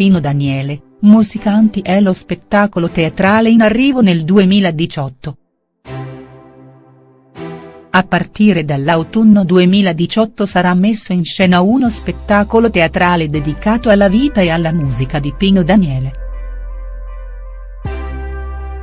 Pino Daniele, Musicanti è lo spettacolo teatrale in arrivo nel 2018. A partire dall'autunno 2018 sarà messo in scena uno spettacolo teatrale dedicato alla vita e alla musica di Pino Daniele.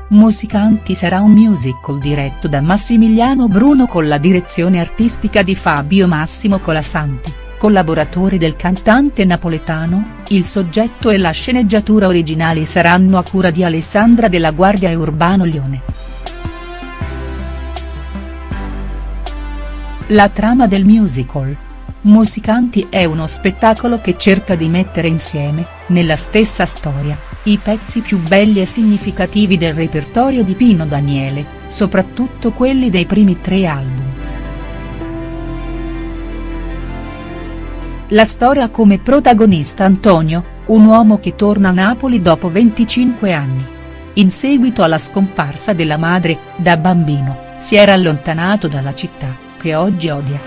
Musicanti sarà un musical diretto da Massimiliano Bruno con la direzione artistica di Fabio Massimo Colasanti collaboratori del cantante napoletano, il soggetto e la sceneggiatura originali saranno a cura di Alessandra della Guardia e Urbano Lione. La trama del musical. Musicanti è uno spettacolo che cerca di mettere insieme, nella stessa storia, i pezzi più belli e significativi del repertorio di Pino Daniele, soprattutto quelli dei primi tre album. La storia come protagonista Antonio, un uomo che torna a Napoli dopo 25 anni. In seguito alla scomparsa della madre, da bambino, si era allontanato dalla città, che oggi odia.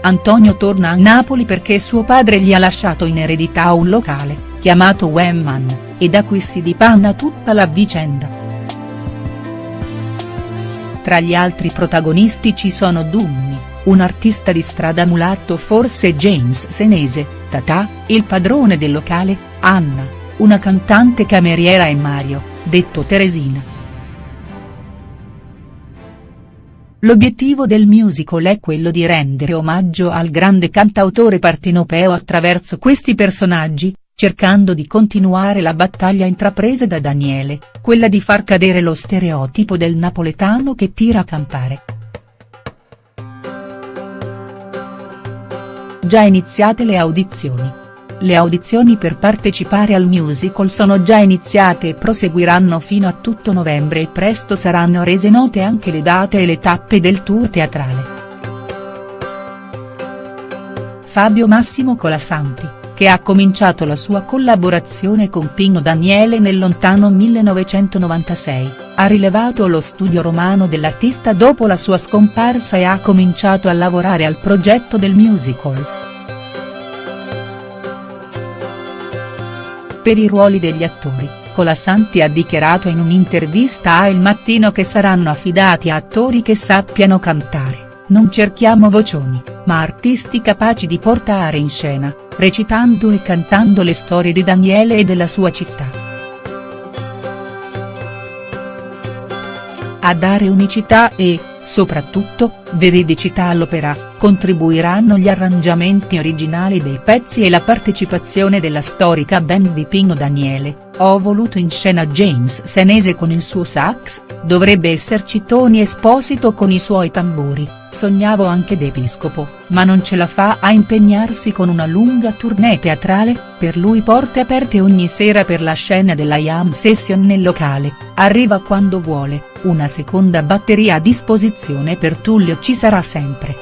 Antonio torna a Napoli perché suo padre gli ha lasciato in eredità un locale, chiamato Wemman, e da qui si dipanna tutta la vicenda. Tra gli altri protagonisti ci sono Dummi, un artista di strada mulatto forse James Senese, Tata, il padrone del locale, Anna, una cantante cameriera e Mario, detto Teresina. L'obiettivo del musical è quello di rendere omaggio al grande cantautore partenopeo attraverso questi personaggi, cercando di continuare la battaglia intrapresa da Daniele, quella di far cadere lo stereotipo del napoletano che tira a campare. Già iniziate le audizioni. Le audizioni per partecipare al musical sono già iniziate e proseguiranno fino a tutto novembre e presto saranno rese note anche le date e le tappe del tour teatrale. Fabio Massimo Colasanti, che ha cominciato la sua collaborazione con Pino Daniele nel lontano 1996, ha rilevato lo studio romano dell'artista dopo la sua scomparsa e ha cominciato a lavorare al progetto del musical. Per i ruoli degli attori, Colasanti ha dichiarato in un'intervista a Il Mattino che saranno affidati a attori che sappiano cantare, non cerchiamo vocioni, ma artisti capaci di portare in scena, recitando e cantando le storie di Daniele e della sua città. A dare unicità e, soprattutto, veridicità all'opera, contribuiranno gli arrangiamenti originali dei pezzi e la partecipazione della storica band di Pino Daniele, ho voluto in scena James Senese con il suo sax, dovrebbe esserci Tony Esposito con i suoi tamburi, sognavo anche d'Episcopo, ma non ce la fa a impegnarsi con una lunga tournée teatrale, per lui porte aperte ogni sera per la scena della Jam Session nel locale, arriva quando vuole, una seconda batteria a disposizione per Tullio ci sarà sempre.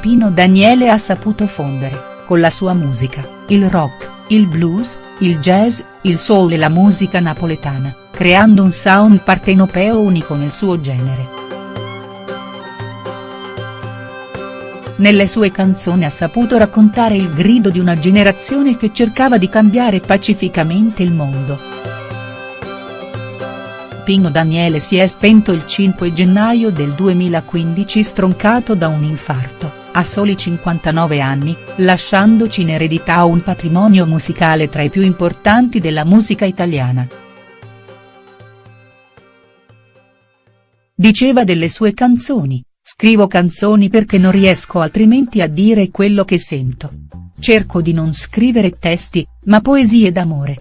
Pino Daniele ha saputo fondere, con la sua musica, il rock, il blues, il jazz, il soul e la musica napoletana, creando un sound partenopeo unico nel suo genere. Nelle sue canzoni ha saputo raccontare il grido di una generazione che cercava di cambiare pacificamente il mondo. Pino Daniele si è spento il 5 gennaio del 2015 stroncato da un infarto a soli 59 anni, lasciandoci in eredità un patrimonio musicale tra i più importanti della musica italiana. Diceva delle sue canzoni, scrivo canzoni perché non riesco altrimenti a dire quello che sento. Cerco di non scrivere testi, ma poesie d'amore.